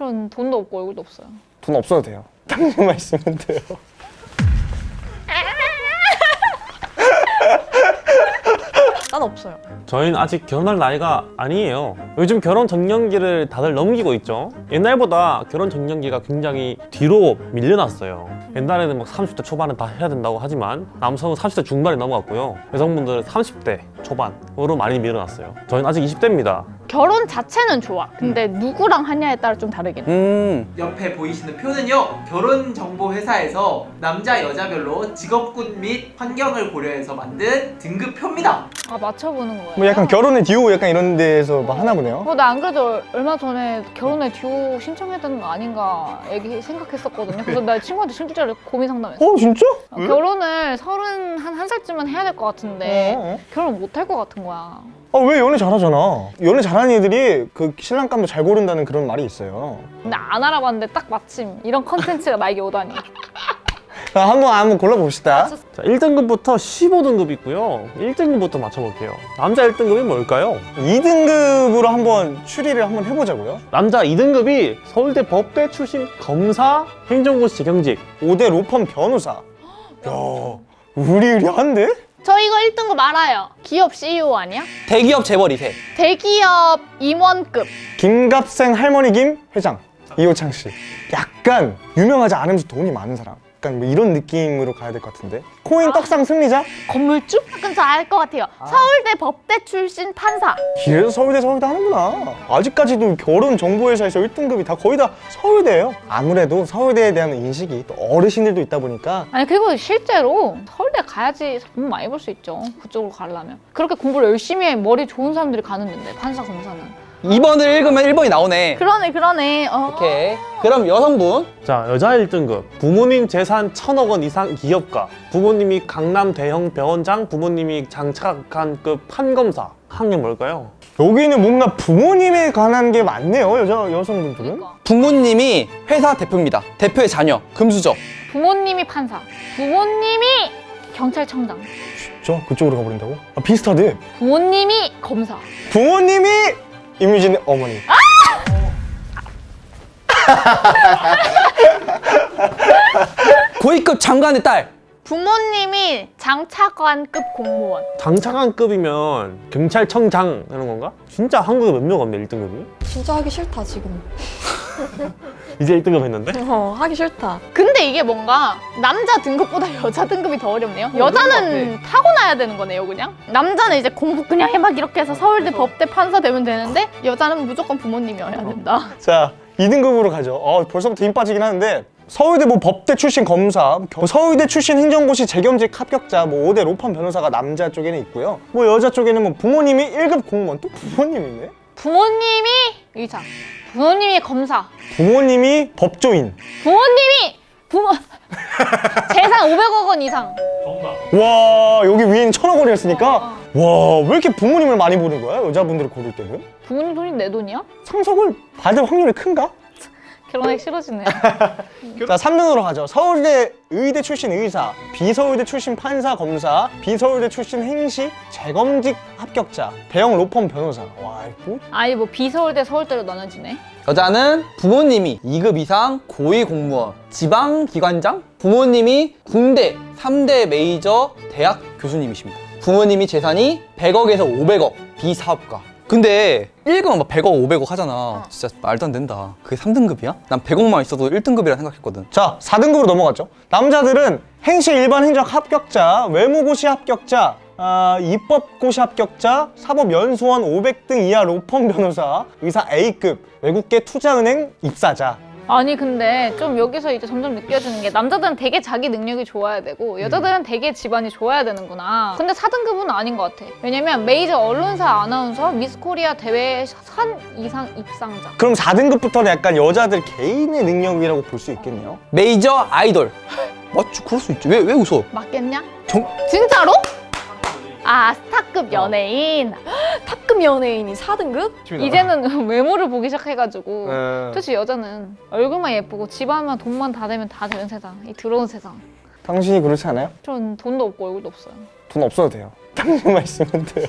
전 돈도 없고 얼굴도 없어요. 돈 없어도 돼요. 당신만 있으면 돼요. 난 없어요. 저희는 아직 결혼할 나이가 아니에요 요즘 결혼 정년기를 다들 넘기고 있죠 옛날보다 결혼 정년기가 굉장히 뒤로 밀려났어요 옛날에는 막 30대 초반에 다 해야 된다고 하지만 남성은 30대 중반에 넘어갔고요 여성분들은 30대 초반으로 많이 밀려났어요 저희는 아직 20대입니다 결혼 자체는 좋아. 근데 누구랑 하냐에 따라 좀 다르긴 해. 음 옆에 보이시는 표는요 결혼정보회사에서 남자 여자별로 직업군 및 환경을 고려해서 만든 등급표입니다 아 맞춰보는 거예요. 뭐 약간 결혼의 듀오 약간 이런 데에서 막 하나 보네요. 어, 나안 그래도 얼- 얼마 전에 결혼에 듀오 신청해야 되는 거 아닌가 얘기 생각했었거든요. 그래서 나 친구한테 실제로 고민 상담했어. 어 진짜? 어, 결혼을 서른 한, 한 살쯤은 해야 될 것 같은데 어, 어. 결혼 못 할 것 같은 거야. 아왜 연애 잘하잖아. 연애 잘하는 애들이 그 신랑감도 잘 고른다는 그런 말이 있어요. 근데 안 알아봤는데 딱 마침 이런 컨텐츠가 나에게 오다니. 자, 한번 한번 골라봅시다. 자 1등급부터 15등급 있고요 1등급부터 맞춰볼게요 남자 1등급이 뭘까요? 2등급으로 한번 추리를 한번 해보자고요. 남자 2등급이 서울대 법대 출신 검사 행정고시 재경직 5대 로펌 변호사. 야, 우리우리한데? 저 이거 1등급 알아요. 기업 CEO 아니야? 대기업 재벌 2세 대기업 임원급. 김갑생 할머니 김 회장 이호창 씨. 약간 유명하지 않으면서 돈이 많은 사람. 약간 뭐 이런 느낌으로 가야 될 것 같은데. 코인 떡상 승리자? 건물주? 약간 저 알 것 같아요. 서울대 법대 출신 판사. 이래서 서울대 서울대 하는구나. 아직까지도 결혼 정보회사에서 1등급이 다 거의 다 서울대예요. 아무래도 서울대에 대한 인식이 또 어르신들도 있다 보니까 아니 그리고 실제로 서울대 가야지 돈 많이 벌 수 있죠. 그쪽으로 가려면. 그렇게 공부를 열심히 해 머리 좋은 사람들이 가는 데인데 판사 검사는. 2번을 읽으면 1번이 나오네 그러네 그러네. 어. 오케이 그럼 여성분 자 여자 1등급 부모님 재산 천억 원 이상 기업가 부모님이 강남 대형 병원장 부모님이 장착한급 판검사 학력 뭘까요? 여기는 뭔가 부모님에 관한 게 많네요. 여자 여성분들은. 그러니까. 부모님이 회사 대표입니다 대표의 자녀 금수저 부모님이 판사. 부모님이 경찰청장. 저 그쪽으로 가버린다고? 아 비슷하대. 부모님이 검사. 부모님이 이미진 어머니. 고위급 장관의 딸 부모님이 장차관급 공무원. 장차관급이면 경찰청장 하는 건가? 진짜 한국에 몇 명 없네 1등급이? 진짜 하기 싫다 지금 이제 1등급 했는데? 어 하기 싫다 근데 이게 뭔가 남자 등급보다 여자 등급이 더 어렵네요. 여자는 타고나야 되는 거네요, 그냥. 남자는 이제 공부 그냥 해막 이렇게 해서 서울대 법대 판사 되면 되는데 여자는 무조건 부모님이 어야 된다. 자 2등급으로 가죠. 어 벌써부터 힘 빠지긴 하는데 서울대 뭐 법대 출신 검사, 겨- 서울대 출신 행정고시 재경직 합격자, 뭐 5대 로펌 변호사가 남자 쪽에는 있고요. 뭐 여자 쪽에는 뭐 부모님이 1급 공무원, 또 부모님이네. 부모님이 의사. 부모님이 검사. 부모님이 법조인. 부모님이 부모 재산 500억 원 이상. 와 여기 위에는 천억 원이었으니까 와 왜 이렇게 부모님을 많이 보는 거야 여자분들을 고를 때는 부모님 돈이 내 돈이야? 상속을 받을 확률이 큰가? 결혼하기 싫어지네. 자 3등으로 가죠. 서울대 의대 출신 의사 비서울대 출신 판사 검사 비서울대 출신 행시 재검직 합격자 대형 로펌 변호사. 와 이거? 아니 뭐 비서울대 서울대로 나눠지네. 여자는 부모님이 2급 이상 고위 공무원 지방기관장? 부모님이 군대 3대 메이저 대학 교수님이십니다. 부모님이 재산이 100억에서 500억 비사업가 근데 1급은 막 100억 500억 하잖아. 진짜 말도 안 된다. 그게 3등급이야? 난 100억만 있어도 1등급이라 생각했거든. 자 4등급으로 넘어갔죠. 남자들은 행시 일반 행정 합격자 외무고시 합격자 아, 입법고시 합격자, 사법연수원 500등 이하 로펌 변호사, 의사 A급, 외국계 투자은행 입사자 아니 근데 좀 여기서 이제 점점 느껴지는 게 남자들은 되게 자기 능력이 좋아야 되고 여자들은 되게 집안이 좋아야 되는구나. 근데 4등급은 아닌 것 같아. 왜냐면 메이저 언론사 아나운서 미스코리아 대회 산 이상 입상자. 그럼 4등급부터는 약간 여자들 개인의 능력이라고 볼 수 있겠네요? 메이저 아이돌. 맞지 그럴 수 있지. 왜, 왜 웃어? 맞겠냐? 정... 진짜로? 아 스타급 연예인. 탑급 연예인이 4등급? 이제는 외모를 보기 시작해가지고. 음. 솔직히 여자는 얼굴만 예쁘고 집안만 돈만 다 되면 다 되는 세상 이 더러운 세상. 당신이 그렇지 않아요? 전 돈도 없고 얼굴도 없어요. 돈 없어도 돼요. 당신만 있으면 돼요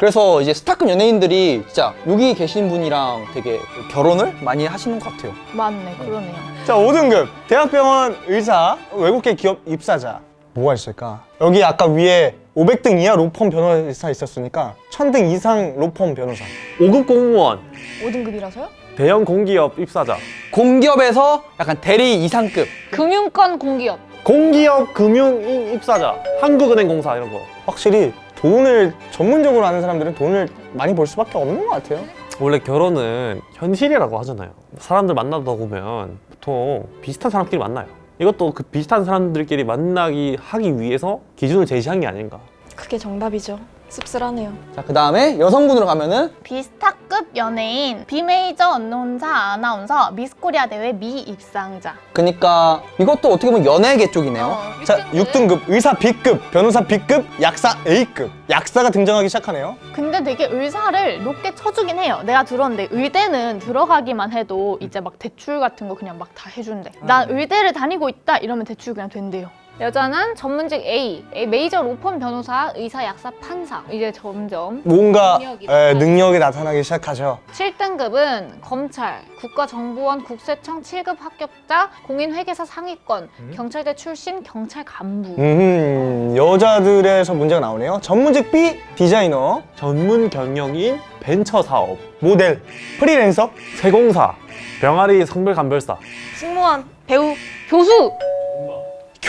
그래서 이제 스타급 연예인들이 진짜 여기 계신 분이랑 되게 결혼을 많이 하시는 것 같아요. 맞네, 그러네요. 자 5등급 대학병원 의사 외국계 기업 입사자 뭐가 있을까? 여기 아까 위에 500등 이하 로펌 변호사 있었으니까 1000등 이상 로펌 변호사 5급 공무원, 5등급이라서요? 대형 공기업 입사자, 공기업에서 약간 대리 이상급. 금융권 공기업. 공기업 금융인 입사자, 한국은행 공사 이런 거. 확실히 돈을 전문적으로 아는 사람들은 돈을 많이 벌 수밖에 없는 것 같아요 원래 결혼은 현실이라고 하잖아요. 사람들 만나다 보면 보통 비슷한 사람끼리 만나요. 이것도 그 비슷한 사람들끼리 만나기 하기 위해서 기준을 제시한 게 아닌가. 그게 정답이죠. 씁쓸하네요. 자, 그 다음에 여성분으로 가면은 비스타급 연예인, 비메이저 언론사 아나운서, 미스코리아 대회 미 입상자. 그니까 이것도 어떻게 보면 연예계 쪽이네요. 자 6등급 의사 B급 변호사 B급 약사 A급 약사가 등장하기 시작하네요 근데 되게 의사를 높게 쳐주긴 해요. 내가 들었는데 의대는 들어가기만 해도 이제 막 대출 같은 거 그냥 막 다 해준대. 난 의대를 다니고 있다 이러면 대출 그냥 된대요. 여자는 전문직 A, A, 메이저 로펌 변호사, 의사, 약사, 판사. 이제 점점 뭔가 능력이 에, 능력이 나타나기 시작하죠. 7등급은 검찰, 국가정보원 국세청 7급 합격자, 공인회계사 상위권, 경찰대 출신 경찰 간부. 음, 여자들에서 문제가 나오네요. 전문직 B 디자이너. 전문 경영인, 벤처 사업, 모델. 프리랜서. 세공사, 병아리 성별 감별사. 승무원, 배우, 교수!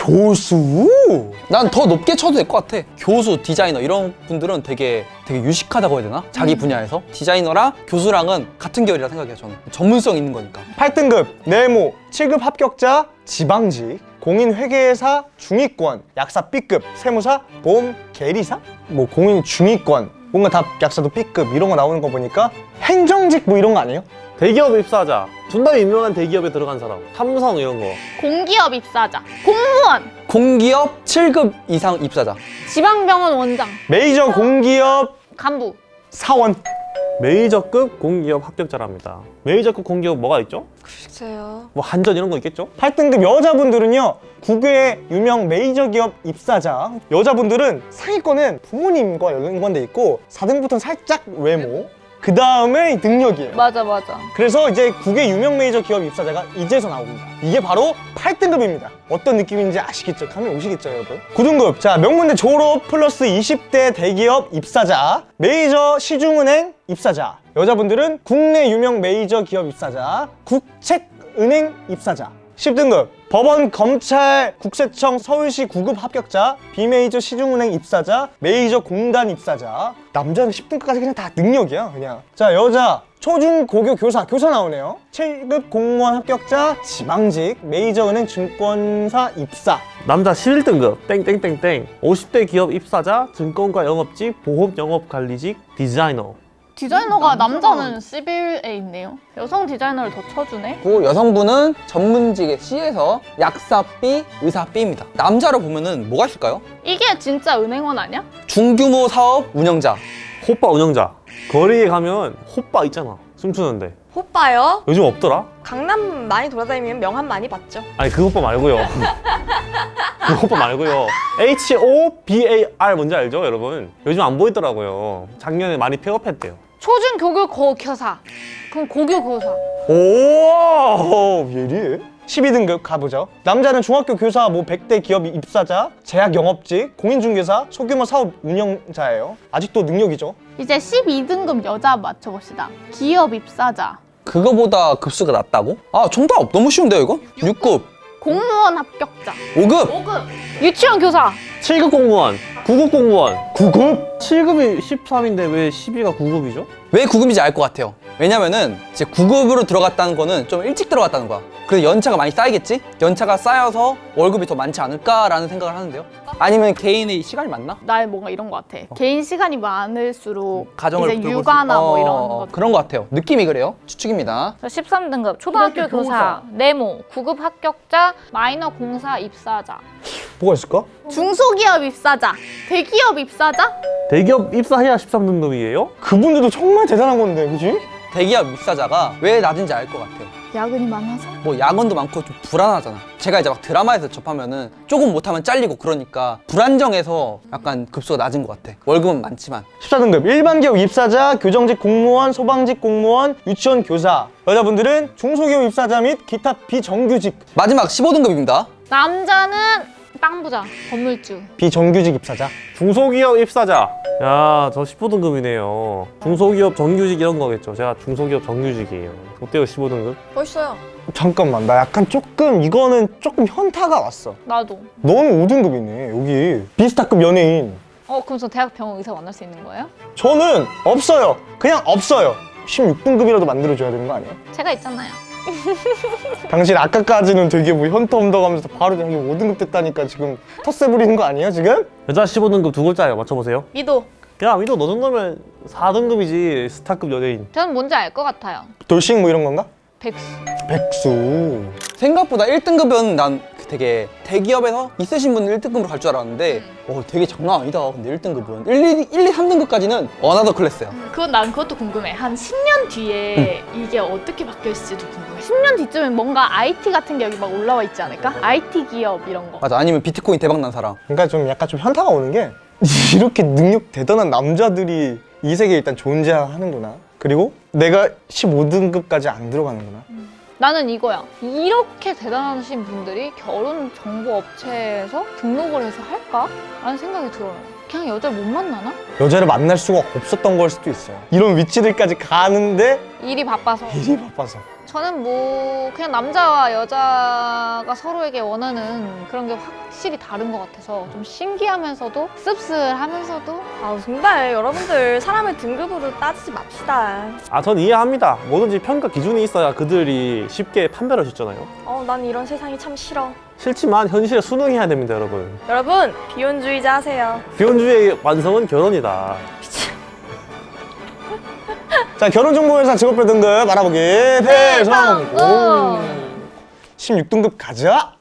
교수 난 더 높게 쳐도 될 것 같아. 교수, 디자이너 이런 분들은 되게 되게 유식하다고 해야 되나? 자기 분야에서 디자이너랑 교수랑은 같은 결이라 생각해요. 저는 전문성 있는 거니까. 8등급 네모 7급 합격자 지방직 공인회계사 중위권 약사 B급 세무사 보험 계리사 뭐 공인 중위권 뭔가 다 약사도 B급 이런 거 나오는 거 보니까 행정직 뭐 이런 거 아니에요? 대기업 입사자, 존나 유명한 대기업에 들어간 사람, 삼성 이런 거. 공기업 입사자, 공무원, 공기업 7급 이상 입사자. 지방병원 원장, 메이저 공기업 간부. 사원 메이저급 공기업 합격자랍니다. 메이저급 공기업 뭐가 있죠? 글쎄요. 뭐 한전 이런 거 있겠죠? 8등급 여자분들은요 국외 유명 메이저 기업 입사자 여자분들은 상위권은 부모님과 연관돼 있고 4등부터는 살짝 외모 그 다음에 능력이에요 맞아, 맞아. 그래서 이제 국외 유명 메이저 기업 입사자가 이제서 나옵니다. 이게 바로 8등급입니다. 어떤 느낌인지 아시겠죠? 감이 오시겠죠, 여러분? 9등급. 자, 명문대 졸업 플러스 20대 대기업 입사자, 메이저 시중은행 입사자. 여자분들은 국내 유명 메이저 기업 입사자, 국책은행 입사자. 10등급. 법원, 검찰, 국세청, 서울시 9급 합격자, 비메이저 시중은행 입사자, 메이저 공단 입사자. 남자는 10등급까지 그냥 다 능력이야, 그냥. 자, 여자. 초중 고교 교사, 교사 나오네요. 7급 공무원 합격자, 지방직, 메이저 은행 증권사 입사. 남자 11등급 땡땡땡땡 50대 기업 입사자 증권가 영업직 보험 영업관리직 디자이너 디자이너가 남자는 11에 있네요. 여성 디자이너를 더 쳐주네. 그리고 여성분은 전문직의 C에서 약사 B, 의사 B입니다. 남자로 보면은 뭐가 있을까요? 이게 진짜 은행원 아니야? 중규모 사업 운영자. 호빠 운영자 거리에 가면 호빠 있잖아 춤추는데 호빠요? 요즘 없더라? 강남 많이 돌아다니면 명함 많이 받죠. 아니 그 호빠 말고요 그 호빠 말고요 H-O-B-A-R 뭔지 알죠 여러분? 요즘 안 보이더라고요 작년에 많이 폐업했대요 초중 교교 고 교사. 그럼 고교 교사. 오, 예리해. 12등급 가보죠. 남자는 중학교 교사, 뭐 100대 기업 입사자, 제약 영업직, 공인중개사, 소규모 사업 운영자예요. 아직도 능력이죠. 이제 12등급 여자 맞춰봅시다. 기업 입사자, 그거보다 급수가 낮다고? 아 정답 너무 쉬운데요 이거? 6급, 공무원 합격자, 5급. 5급, 유치원 교사. 7급 공무원 9급 공무원 9급? 7급이 13인데 왜 12가 9급이죠? 왜 9급인지 알 것 같아요. 왜냐면은 이제 9급으로 들어갔다는 거는 좀 일찍 들어갔다는 거야. 그래서 연차가 많이 쌓이겠지? 연차가 쌓여서 월급이 더 많지 않을까라는 생각을 하는데요. 아니면 개인의 시간이 많나? 나의 뭔가 이런 것 같아. 개인 시간이 많을수록 가정을 이제 돌볼 수 육아나 뭐 있- 이런 어, 거. 그런 것 같아요. 느낌이 그래요. 추측입니다. 13등급 초등학교 초등학교 교사, 네모, 9급 합격자, 마이너 공사 입사자. 뭐가 있을까? 중소기업 입사자, 대기업 입사자, 대기업 입사해야 13등급이에요? 그분들도 정말 대단한 건데, 그지? 대기업 입사자가 왜 낮은지 알 것 같아요. 야근이 많아서? 뭐 야근도 많고 좀 불안하잖아. 제가 이제 막 드라마에서 접하면은 조금 못하면 잘리고 그러니까 불안정해서 약간 급수가 낮은 것 같아. 월급은 많지만. 14등급 일반 기업 입사자, 교정직 공무원, 소방직 공무원, 유치원 교사. 여자분들은 중소기업 입사자 및 기타 비정규직, 마지막 15등급입니다. 남자는 빵부자, 건물주. 비정규직 입사자. 중소기업 입사자. 야, 저 15등급이네요. 중소기업 정규직 이런 거겠죠. 제가 중소기업 정규직이에요. 어때요, 15등급? 멋있어요. 잠깐만, 나 약간 조금 이거는 조금 현타가 왔어. 나도. 너는 5등급이네, 여기. 비스타급 연예인. 어, 그럼 저 대학 병원 의사 만날 수 있는 거예요? 저는 없어요. 그냥 없어요. 16등급이라도 만들어줘야 되는 거 아니에요? 제가 있잖아요. 당신 아까까지는 되게 뭐 현타 온다고 하면서 바로 여기 5등급 됐다니까 지금 텃세 부리는 거 아니에요, 지금? 여자 15등급 두 글자예요. 맞춰보세요. 미도. 야, 미도 너 정도면 4등급이지. 스타급 연예인. 저는 뭔지 알 것 같아요. 돌싱 뭐 이런 건가? 백수. 백수. 생각보다 1등급은 난 되게 대기업에서 있으신 분은 1등급으로 갈 줄 알았는데 어, 되게 장난 아니다. 근데 1등급은 1, 2, 1, 2, 3등급까지는 another class야. 그건 난 그것도 궁금해. 한 10년 뒤에 이게 어떻게 바뀌었을지도 궁금해. 10년 뒤쯤에 뭔가 IT 같은 게 여기 막 올라와 있지 않을까? IT 기업 이런 거. 맞아. 아니면 비트코인 대박 난 사람. 그러니까 좀 약간 좀 현타가 오는 게 이렇게 능력 대단한 남자들이 이 세계에 일단 존재하는구나. 그리고 내가 15등급까지 안 들어가는구나. 나는 이거야. 이렇게 대단하신 분들이 결혼 정보 업체에서 등록을 해서 할까? 라는 생각이 들어요. 그냥 여자를 못 만나나? 여자를 만날 수가 없었던 걸 수도 있어요. 이런 위치들까지 가는데 일이 바빠서. 일이 바빠서. 저는 뭐 그냥 남자와 여자가 서로에게 원하는 그런 게 확실히 다른 것 같아서 좀 신기하면서도 씁쓸하면서도 아 정말 여러분들 사람을 등급으로 따지지 맙시다. 아, 전 이해합니다. 뭐든지 평가 기준이 있어야 그들이 쉽게 판별할 수 있잖아요. 어, 난 이런 세상이 참 싫어. 싫지만 현실에 순응해야 됩니다, 여러분. 여러분 비혼주의자 하세요. 비혼주의 완성은 결혼이다. 자, 결혼정보회사 직업별 등급 알아보기 배성! 16등급 가자!